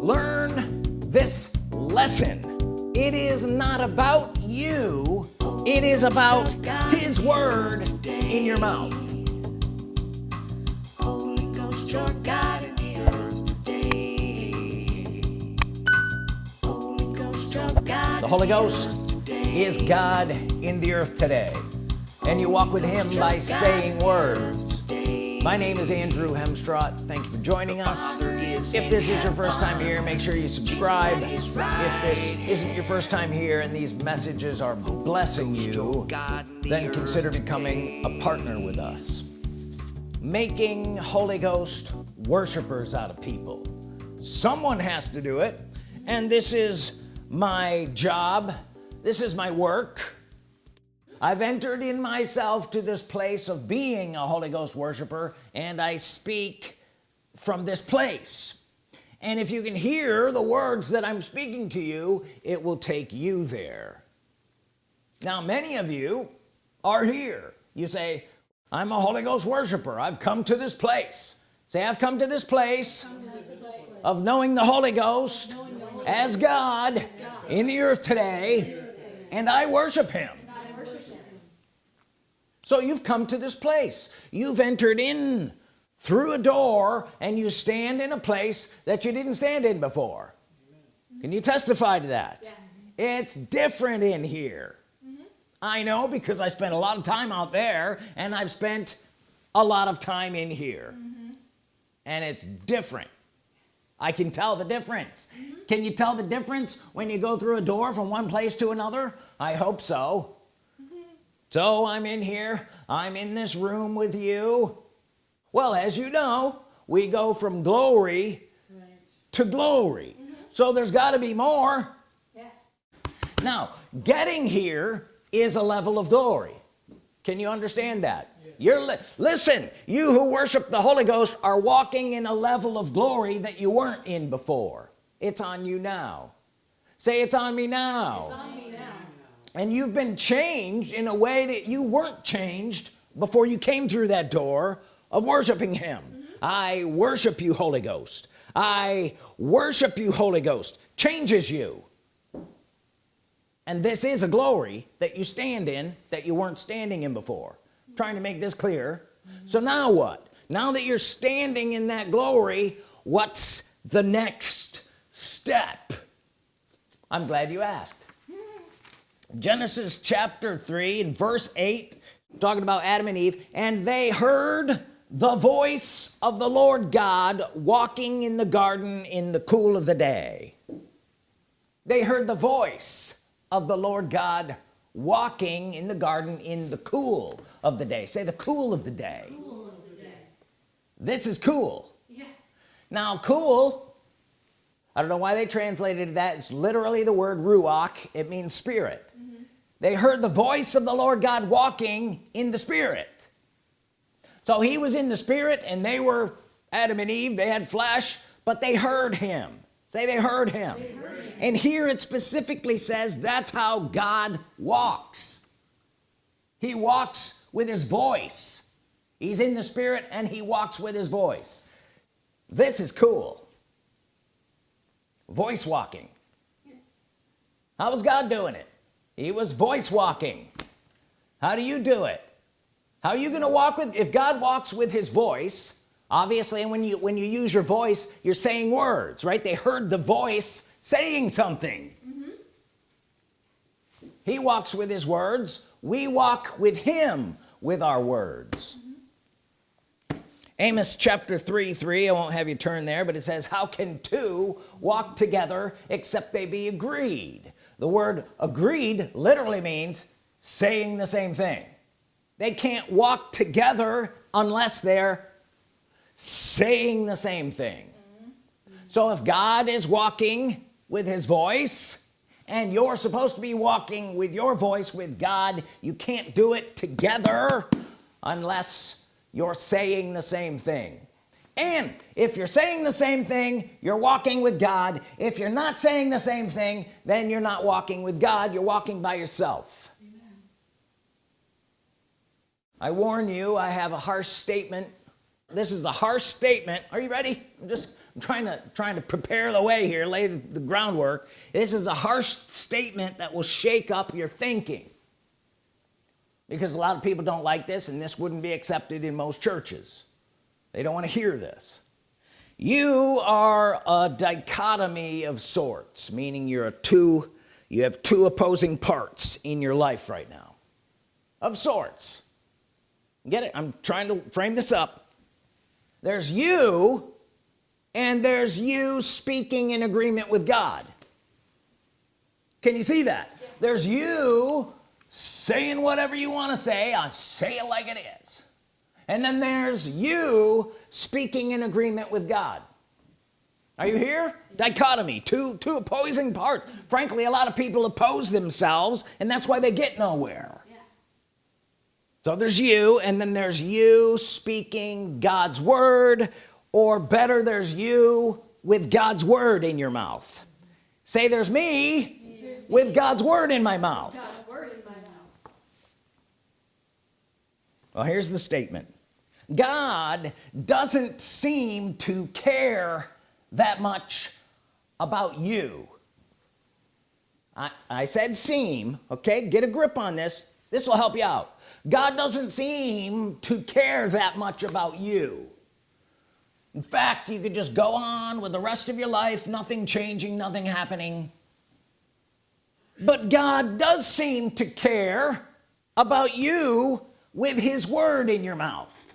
learn this lesson. It is not about you. It is about his word in your mouth. Holy Ghost, your God in the earth today. Holy Ghost, your God the Holy Ghost is God in the earth today. And you walk with him by saying words. my name is Andrew Hemstrott thank you for joining us if this is your first time here make sure you subscribe. If this isn't your first time here and these messages are blessing you then consider becoming a partner with us. Making Holy Ghost worshipers out of people. Someone has to do it. And this is my job. This is my work. I've entered in myself to this place of being a Holy Ghost worshiper and I speak from this place and if you can hear the words that I'm speaking to you it will take you there. Now many of you are here. You say I'm a Holy Ghost worshiper. I've come to this place. Say I've come to this place of knowing the Holy Ghost as God in the earth today and I worship him. So you've come to this place. You've entered in through a door and you stand in a place that you didn't stand in before. Can you testify to that? Yes. it's different in here. Mm -hmm. I know because I spent a lot of time out there and I've spent a lot of time in here. Mm -hmm. and it's different. I can tell the difference. Mm -hmm. can you tell the difference when you go through a door from one place to another? I hope so. So I'm in here. I'm in this room with you well as you know we go from glory right. to glory. Mm -hmm. so there's got to be more. Yes. Now getting here is a level of glory. Can you understand that? Yeah. you're li listen you who worship the Holy Ghost are walking in a level of glory that you weren't in before. It's on you now. Say it's on me now. And you've been changed in a way that you weren't changed before you came through that door of worshiping him. Mm -hmm. I worship you Holy Ghost. I worship you Holy Ghost. Changes you. And this is a glory that you stand in that you weren't standing in before. I'm trying to make this clear. Mm -hmm. so now what? Now that you're standing in that glory what's the next step? I'm glad you asked. Genesis chapter 3 and verse 8 talking about Adam and Eve and they heard the voice of the Lord God walking in the garden in the cool of the day. They heard the voice of the Lord God walking in the garden in the cool of the day. Say the cool of the day, cool of the day. this is cool. Yeah. now cool I don't know why they translated that. It's literally the word ruach. It means spirit. Mm-hmm. They heard the voice of the Lord God walking in the spirit so he was in the spirit and they were Adam and Eve they had flesh but they heard him. Say they heard him, they heard him. and here it specifically says that's how God walks. He walks with his voice. He's in the spirit and he walks with his voice. This is cool. Voice walking. How was God doing it? He was voice walking. How do you do it how are you gonna walk with if God walks with his voice obviously and when you when you use your voice you're saying words right? They heard the voice saying something. Mm -hmm. he walks with his words. We walk with him with our words. Mm -hmm. Amos chapter 3 3 I won't have you turn there but it says how can two walk together except they be agreed? The word agreed literally means saying the same thing they can't walk together unless they're saying the same thing mm -hmm. so if God is walking with his voice and you're supposed to be walking with your voice with God you can't do it together unless you're saying the same thing and if you're saying the same thing you're walking with God if you're not saying the same thing then you're not walking with God you're walking by yourself. I warn you I have a harsh statement. This is a harsh statement. Are you ready? I'm just I'm trying to trying to prepare the way here lay the, the groundwork. This is a harsh statement that will shake up your thinking. Because a lot of people don't like this and this wouldn't be accepted in most churches. They don't want to hear this. You are a dichotomy of sorts meaning you're a two you have two opposing parts in your life right now. Of sorts get it? I'm trying to frame this up. There's you and there's you speaking in agreement with God. Can you see that? There's you saying whatever you want to say. I say it like it is. And then there's you speaking in agreement with God. Are you here? Dichotomy. Two two opposing parts. Frankly a lot of people oppose themselves and that's why they get nowhere. So there's you and then there's you speaking God's Word or better there's you with God's Word in your mouth. Say there's me, there's with me. God's Word in my mouth. Well here's the statement. God doesn't seem to care that much about you. I, I said seem okay? Get a grip on this. This will help you out God doesn't seem to care that much about you. In fact you could just go on with the rest of your life nothing changing nothing happening. But God does seem to care about you with his word in your mouth.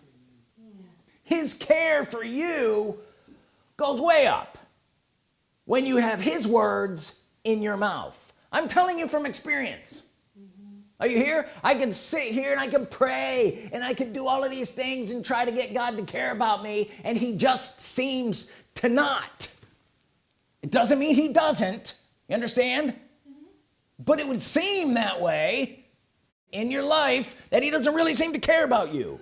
His care for you goes way up when you have his words in your mouth. I'm telling you from experience are you here? I can sit here and I can pray and I can do all of these things and try to get God to care about me and he just seems to not. It doesn't mean he doesn't. You understand? Mm -hmm. but it would seem that way in your life that he doesn't really seem to care about you.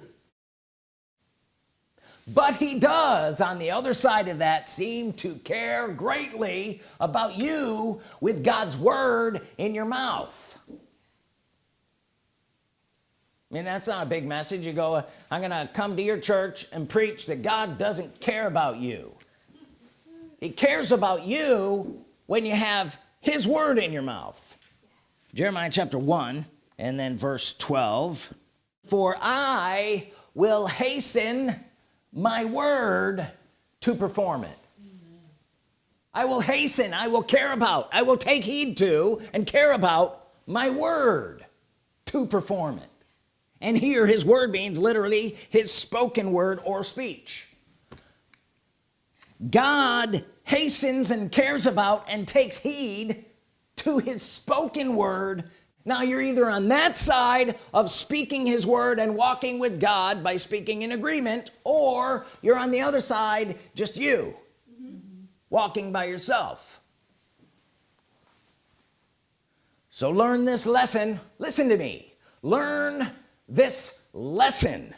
But he does on the other side of that seem to care greatly about you with God's Word in your mouth I mean that's not a big message. You go uh, I'm gonna come to your church and preach that God doesn't care about you. He cares about you when you have his word in your mouth. Yes. Jeremiah chapter 1 and then verse 12 for I will hasten my word to perform it. I will hasten I will care about I will take heed to and care about my word to perform it and here his word means literally his spoken word or speech. God hastens and cares about and takes heed to his spoken word. Now you're either on that side of speaking his word and walking with God by speaking in agreement or you're on the other side just you walking by yourself. So learn this lesson. Listen to me. Learn this lesson.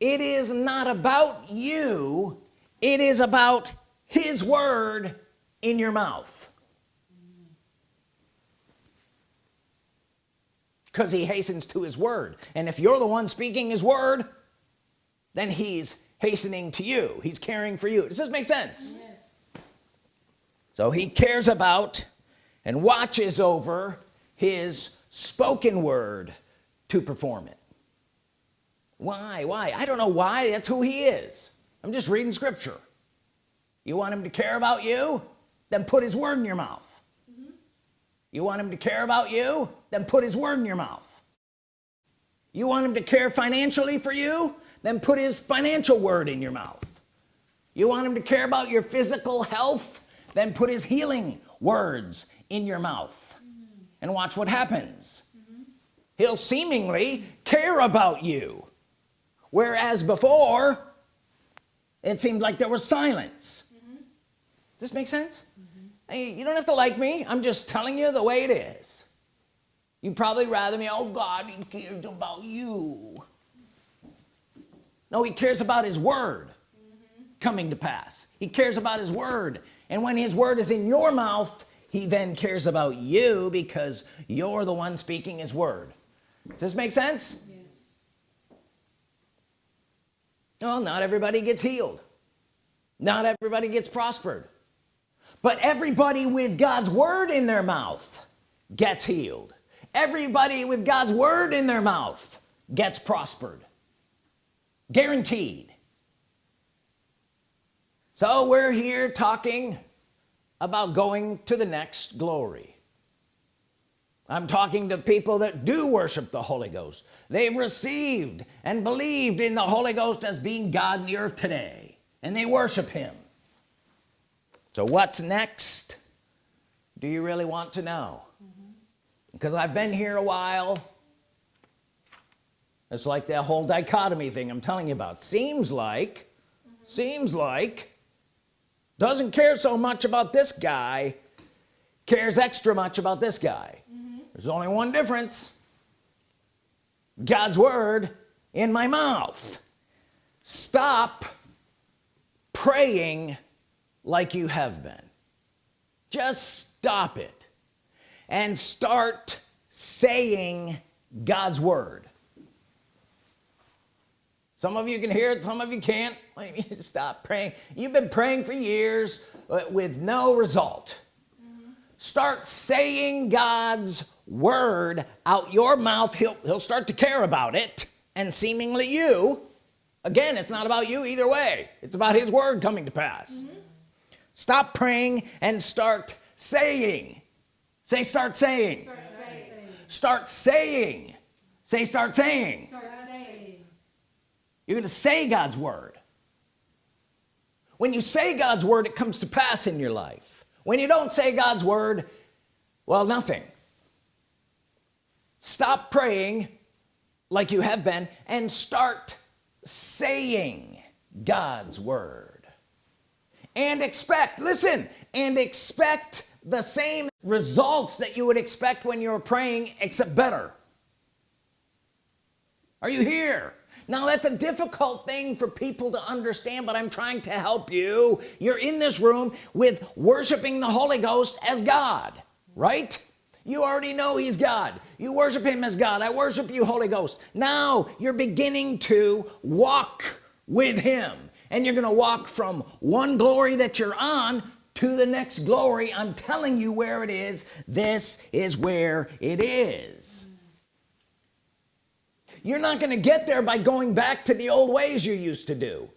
It is not about you. It is about his word in your mouth. Because he hastens to his word. And if you're the one speaking his word then he's hastening to you. He's caring for you. Does this make sense? Yes. so he cares about and watches over his spoken word to perform it why? Why? I don't know why. That's who he is. I'm just reading scripture. You want him to care about you? Then put his word in your mouth. You want him to care about you? Then put his word in your mouth. You want him to care financially for you? Then put his financial word in your mouth. You want him to care about your physical health? Then put his healing words in your mouth. Mm -hmm. and watch what happens. Mm -hmm. he'll seemingly care about you whereas before it seemed like there was silence. Mm -hmm. does this make sense? You don't have to like me. I'm just telling you the way it is. You probably rather me oh God he cares about you. No he cares about his word mm -hmm. coming to pass. He cares about his word. And when his word is in your mouth he then cares about you because you're the one speaking his word. Does this make sense yes. Well not everybody gets healed. Not everybody gets prospered. But everybody with God's Word in their mouth gets healed. Everybody with God's Word in their mouth gets prospered. Guaranteed. So we're here talking about going to the next glory I'm talking to people that do worship the Holy Ghost. They've received and believed in the Holy Ghost as being God in the earth today and they worship him. So what's next? Do you really want to know? Because I've been here a while. It's like that whole dichotomy thing I'm telling you about. Seems like seems like doesn't care so much about this guy cares extra much about this guy there's only one difference. God's Word in my mouth. Stop praying like you have been. Just stop it and start saying God's Word. Some of you can hear it some of you can't. Stop praying? You've been praying for years uh, with no result. Start saying God's word out your mouth he'll, he'll start to care about it. And seemingly you again it's not about you either way. It's about his word coming to pass. Mm -hmm. stop praying and start saying. Say start saying. Start saying, start saying. say start saying. start saying. You're gonna say God's word. When you say God's word it comes to pass in your life. When you don't say God's Word well nothing stop praying like you have been and start saying God's Word. And expect listen and expect the same results that you would expect when you're praying except better. Are you here? Now that's a difficult thing for people to understand but I'm trying to help you. You're in this room with worshiping the Holy Ghost as God right you already know he's God. You worship him as God. I worship you Holy Ghost. Now you're beginning to walk with him. And you're gonna walk from one glory that you're on to the next glory. I'm telling you where it is. This is where it is. You're not to get there by going back to the old ways you used to do.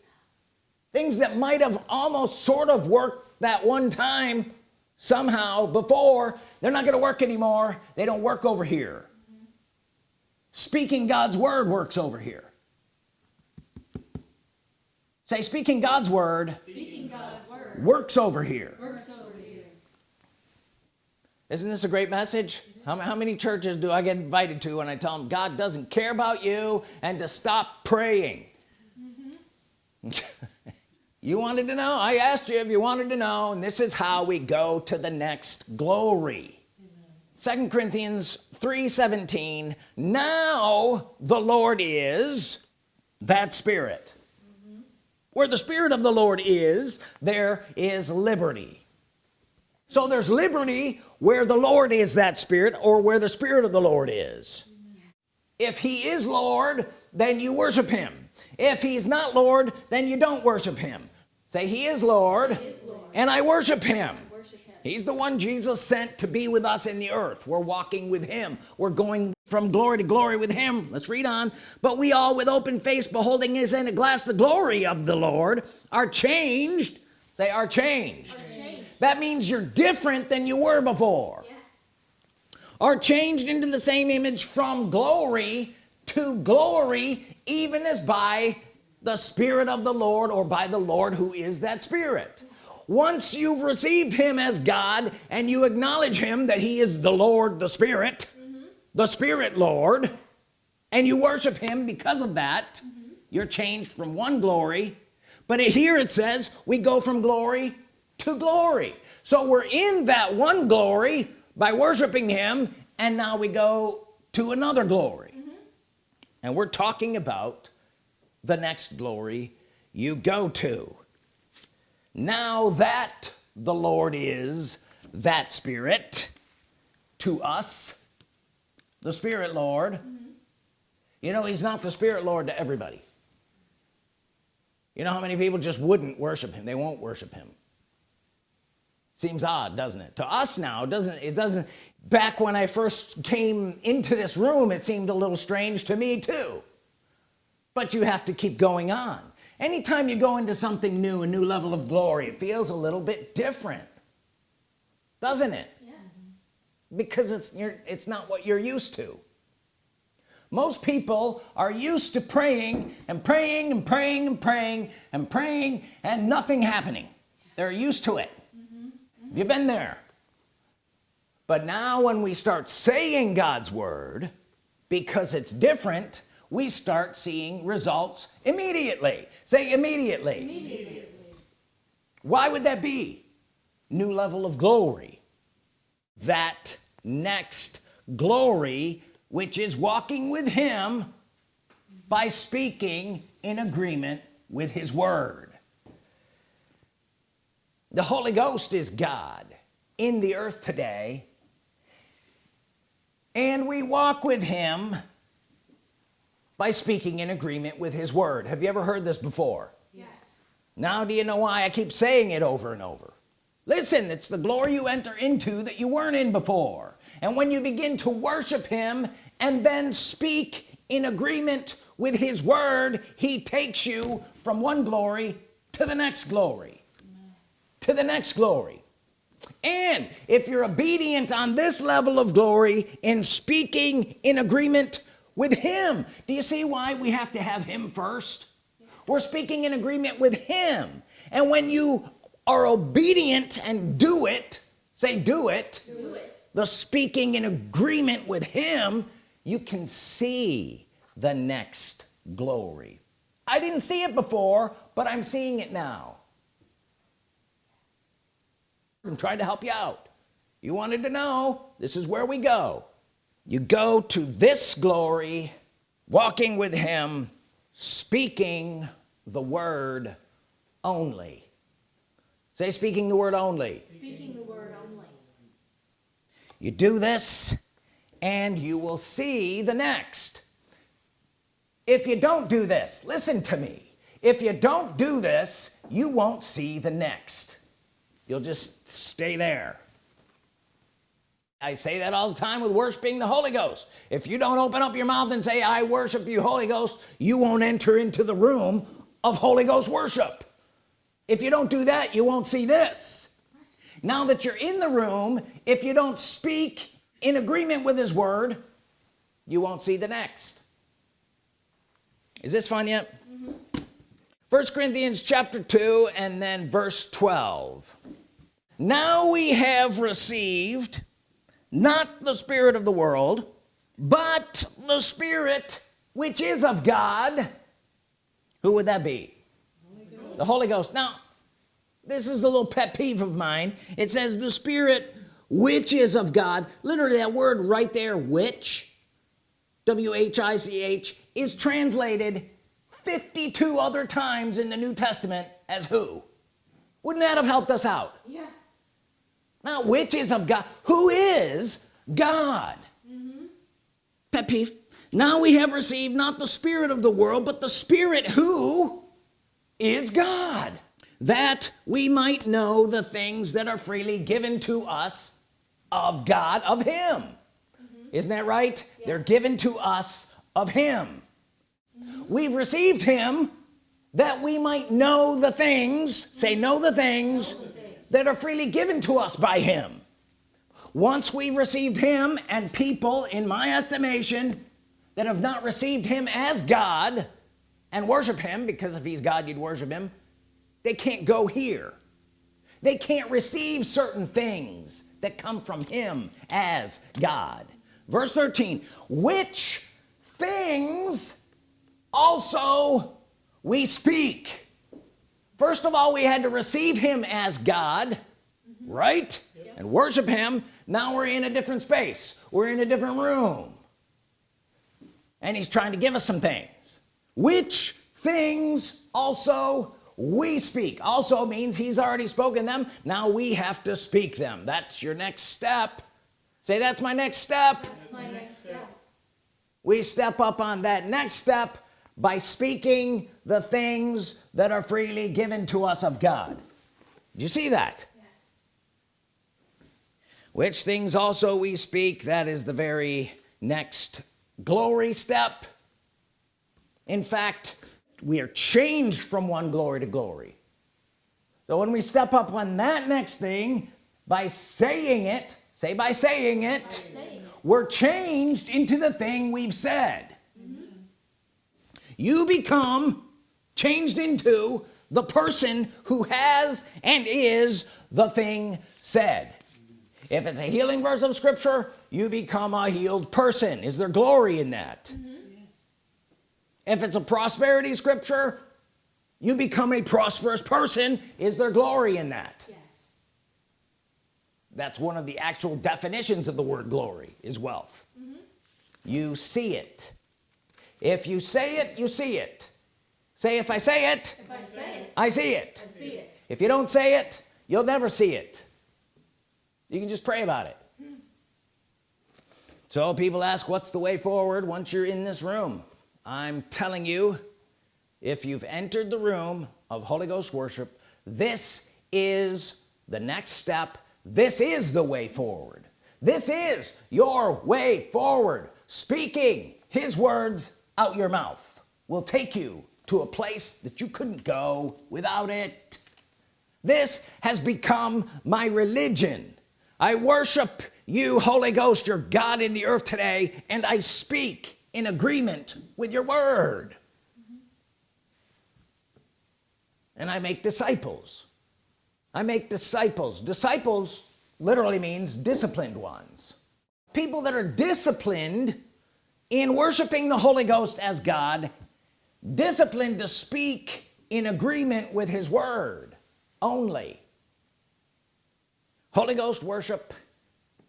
Things that might have almost sort of worked that one time somehow before they're not going to work anymore. They don't work over here. Speaking God's Word works over here. Say speaking God's Word, speaking God's word works over here. works over isn't this a great message? How, how many churches do I get invited to when I tell them God doesn't care about you and to stop praying? Mm -hmm. you wanted to know? I asked you if you wanted to know and this is how we go to the next glory. Second Corinthians 3 17 now the Lord is that spirit. Mm -hmm. where the spirit of the Lord is there is liberty. So there's liberty where the Lord is that spirit or where the spirit of the Lord is. If he is Lord then you worship him. If he's not Lord then you don't worship him say he is Lord, he is Lord. and I worship him. I worship him. He's the one Jesus sent to be with us in the earth. We're walking with him. We're going from glory to glory with him. Let's read on. But we all with open face beholding as in a glass the glory of the Lord are changed. Say are changed, are changed. That means you're different than you were before. Yes. are changed into the same image from glory to glory even as by the Spirit of the Lord or by the Lord who is that Spirit once you've received him as God and you acknowledge him that he is the Lord the Spirit mm -hmm. the Spirit Lord and you worship him because of that mm -hmm. you're changed from one glory but here it says we go from glory to glory so we're in that one glory by worshiping him and now we go to another glory mm -hmm. and we're talking about the next glory you go to. Now that the Lord is that spirit to us the spirit Lord mm -hmm. you know he's not the spirit Lord to everybody. You know how many people just wouldn't worship him? They won't worship him. Seems odd doesn't it? To us now doesn't it doesn't back when I first came into this room it seemed a little strange to me too but you have to keep going on. Anytime you go into something new a new level of glory it feels a little bit different doesn't it? Yeah. because it's you're it's not what you're used to. Most people are used to praying and praying and praying and praying and praying and nothing happening. They're used to it. Mm -hmm. have you been there? But now when we start saying God's Word because it's different we start seeing results immediately. Say immediately, immediately. why would that be? New level of glory. That next glory which is walking with him by speaking in agreement with his word. The Holy Ghost is God in the earth today and we walk with him by speaking in agreement with his word. Have you ever heard this before? Yes. Now do you know why I keep saying it over and over? Listen it's the glory you enter into that you weren't in before. And when you begin to worship him and then speak in agreement with his word he takes you from one glory to the next glory. To the next glory. And if you're obedient on this level of glory in speaking in agreement with him. Do you see why we have to have him first? We're speaking in agreement with him. And when you are obedient and do it say do it, do it. the speaking in agreement with him you can see the next glory. I didn't see it before but I'm seeing it now. I'm trying to help you out. You wanted to know this is where we go you go to this glory walking with him speaking the word only. Say speaking the word only. Speaking the word only. You do this and you will see the next. If you don't do this listen to me. If you don't do this you won't see the next. You'll just stay there I say that all the time with worshiping the Holy Ghost. If you don't open up your mouth and say I worship you Holy Ghost you won't enter into the room of Holy Ghost worship. If you don't do that you won't see this. Now that you're in the room if you don't speak in agreement with his word you won't see the next. Is this fun yet? First mm -hmm. Corinthians chapter 2 and then verse 12 now we have received not the spirit of the world but the spirit which is of God who would that be? Holy the Holy Ghost. Now this is a little pet peeve of mine. It says the spirit which is of God. Literally that word right there which w-h-i-c-h is translated 52 other times in the New Testament as who. Wouldn't that have helped us out? Yeah now which is of God who is God mm -hmm. pet peeve now we have received not the spirit of the world but the spirit who is God that we might know the things that are freely given to us of God of him mm -hmm. isn't that right yes. they're given to us of him mm -hmm. we've received him that we might know the things say know the things that are freely given to us by him. Once we've received him and people in my estimation that have not received him as God and worship him because if he's God you'd worship him they can't go here. They can't receive certain things that come from him as God. Verse 13 which things also we speak first of all we had to receive him as God right? Yep. and worship him. Now we're in a different space. We're in a different room. And he's trying to give us some things. Which things also we speak. Also means he's already spoken them. Now we have to speak them. That's your next step. Say that's my next step, that's my next step. we step up on that next step by speaking the things that are freely given to us of God. Do you see that? Yes. which things also we speak that is the very next glory step. In fact we are changed from one glory to glory. So when we step up on that next thing by saying it say by saying it Saying. we're changed into the thing we've said you become changed into the person who has and is the thing said. If it's a healing verse of scripture you become a healed person. Is there glory in that? Yes. if it's a prosperity scripture you become a prosperous person. Is there glory in that? Yes. that's one of the actual definitions of the word glory is wealth. Mm-hmm. You see it if you say it you see it. Say if I say it If I say it, I see it. I see it. if you don't say it you'll never see it. You can just pray about it. So people ask what's the way forward once you're in this room? I'm telling you if you've entered the room of Holy Ghost worship this is the next step. This is the way forward. This is your way forward. Speaking his words out your mouth will take you to a place that you couldn't go without it. This has become my religion. I worship you Holy Ghost your God in the earth today and I speak in agreement with your word. And I make disciples. I make disciples. Disciples literally means disciplined ones. People that are disciplined in worshiping the Holy Ghost as God disciplined to speak in agreement with his word only. Holy Ghost worship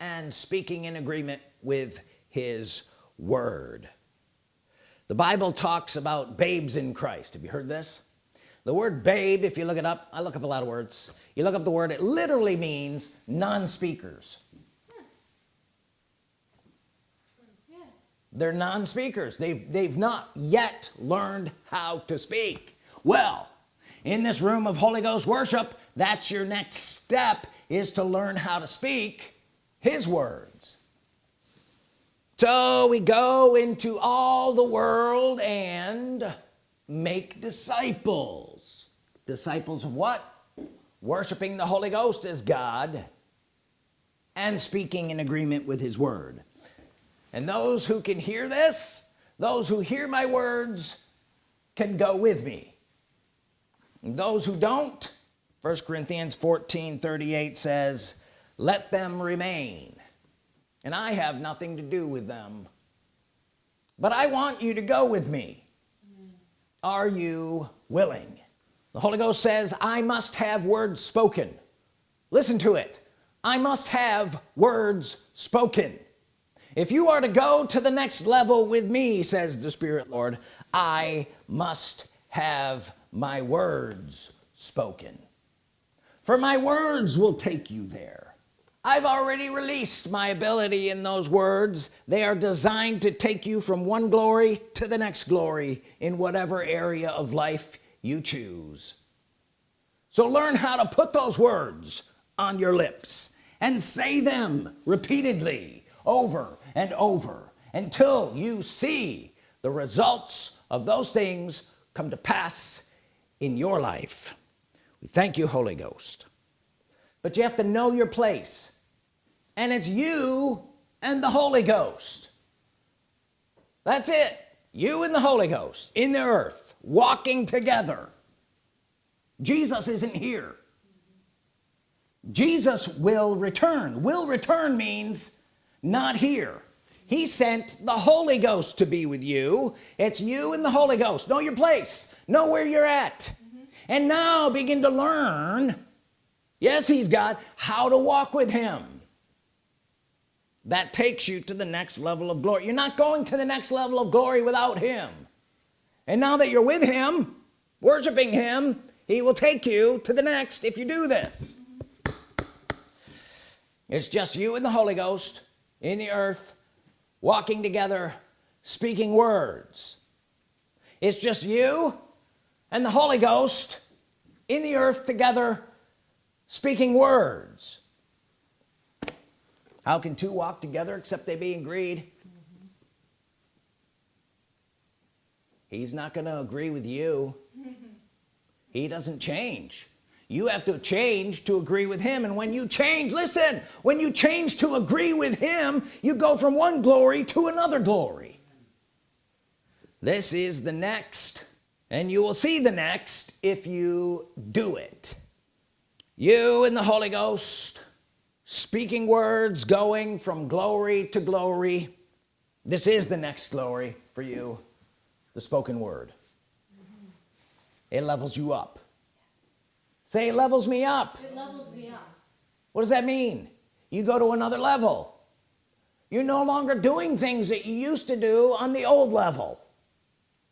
and speaking in agreement with his word. The Bible talks about babes in Christ. Have you heard this? The word babe if you look it up I look up a lot of words. You look up the word it literally means non-speakers they're non-speakers. They've they've not yet learned how to speak. Well in this room of Holy Ghost worship that's your next step is to learn how to speak his words. So we go into all the world and make disciples. Disciples of what? Worshiping the Holy Ghost as God and speaking in agreement with his word and those who can hear this those who hear my words can go with me. And those who don't first Corinthians 14 38 says let them remain and I have nothing to do with them. But I want you to go with me. Are you willing? The Holy Ghost says I must have words spoken. Listen to it. I must have words spoken if you are to go to the next level with me says the Spirit Lord I must have my words spoken. For my words will take you there. I've already released my ability in those words. They are designed to take you from one glory to the next glory in whatever area of life you choose. So learn how to put those words on your lips and say them repeatedly over and over until you see the results of those things come to pass in your life. We thank you Holy Ghost. But you have to know your place and it's you and the Holy Ghost. That's it. You and the Holy Ghost in the earth walking together. Jesus isn't here. Jesus will return. Will return means not here. He sent the Holy Ghost to be with you. It's you and the Holy Ghost. Know your place. Know where you're at. And now begin to learn yes he's God how to walk with him. That takes you to the next level of glory. You're not going to the next level of glory without him. And now that you're with him worshiping him he will take you to the next if you do this. It's just you and the Holy Ghost in the earth walking together speaking words. It's just you and the Holy Ghost in the earth together speaking words. How can two walk together except they be agreed he's not gonna agree with you. He doesn't change you have to change to agree with him. And when you change listen when you change to agree with him you go from one glory to another glory. This is the next and you will see the next if you do it. You and the Holy Ghost speaking words going from glory to glory. This is the next glory for you the spoken word. It levels you up say it levels me up. It levels me up. what does that mean? You go to another level. You're no longer doing things that you used to do on the old level.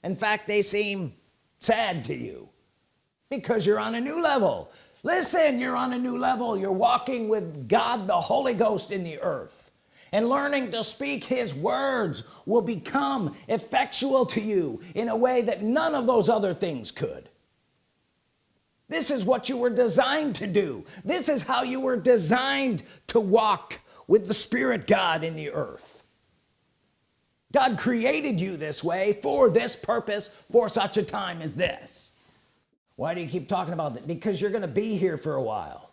In fact they seem sad to you because you're on a new level. Listen you're on a new level. You're walking with God the Holy Ghost in the earth. And learning to speak his words will become effectual to you in a way that none of those other things could this is what you were designed to do. This is how you were designed to walk with the Spirit God in the earth. God created you this way for this purpose for such a time as this. Why do you keep talking about that? Because you're gonna be here for a while.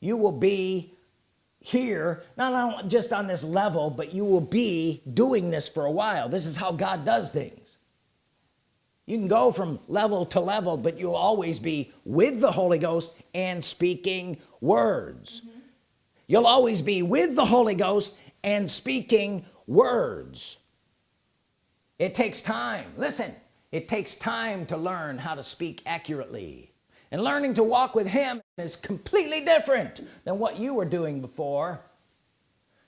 You will be here not just on this level but you will be doing this for a while. This is how God does things you can go from level to level but you'll always be with the Holy Ghost and speaking words. Mm -hmm. you'll always be with the Holy Ghost and speaking words. It takes time. Listen it takes time to learn how to speak accurately. And learning to walk with him is completely different than what you were doing before.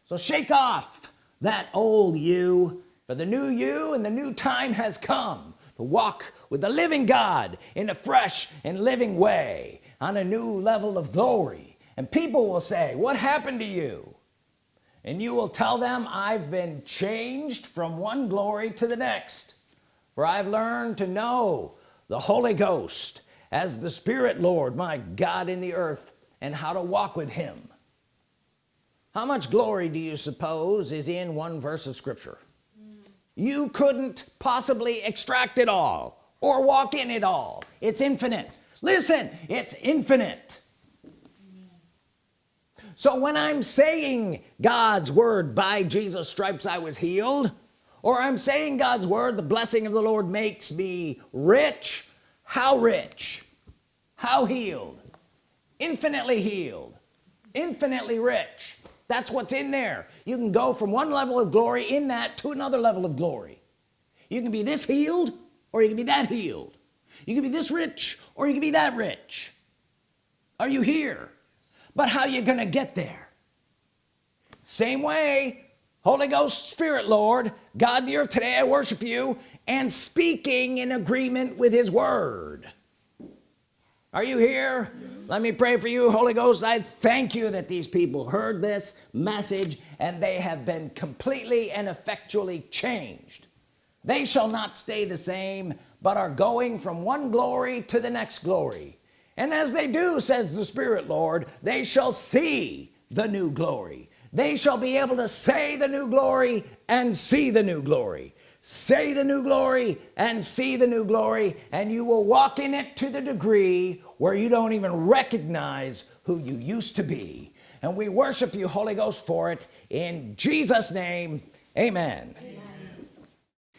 So shake off that old you for the new you and the new time has come to walk with the living God in a fresh and living way on a new level of glory. And people will say what happened to you? And you will tell them I've been changed from one glory to the next for I've learned to know the Holy Ghost as the Spirit Lord my God in the earth and how to walk with him. How much glory do you suppose is in one verse of Scripture you couldn't possibly extract it all or walk in it all. It's infinite. Listen it's infinite. So when I'm saying God's word by Jesus stripes I was healed or I'm saying God's word the blessing of the Lord makes me rich how rich? How healed? Infinitely healed. Infinitely rich that's what's in there. You can go from one level of glory in that to another level of glory. You can be this healed or you can be that healed. You can be this rich or you can be that rich. Are you here? But how you gonna get there? Same way Holy Ghost Spirit Lord God the earth today I worship you and speaking in agreement with his word are you here? Let me pray for you. Holy Ghost I thank you that these people heard this message and they have been completely and effectually changed. They shall not stay the same but are going from one glory to the next glory. And as they do says the Spirit Lord they shall see the new glory. They shall be able to say the new glory and see the new glory. Say the new glory and see the new glory and you will walk in it to the degree where you don't even recognize who you used to be. And we worship you Holy Ghost for it. In Jesus name amen, amen.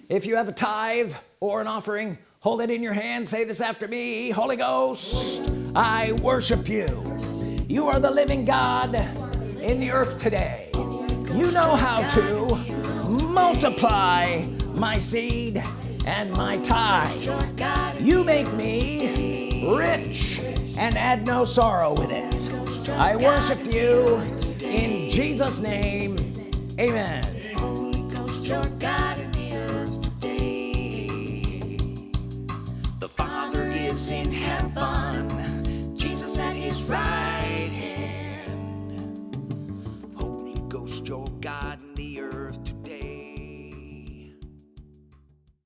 if you have a tithe or an offering hold it in your hand. Say this after me Holy Ghost I worship you. You are the living God in the earth today. You know how to multiply my seed and my tithe. You make me rich and add no sorrow with it. I worship you in Jesus name. Amen. The Father is in heaven. Jesus at his right hand. Holy Ghost your God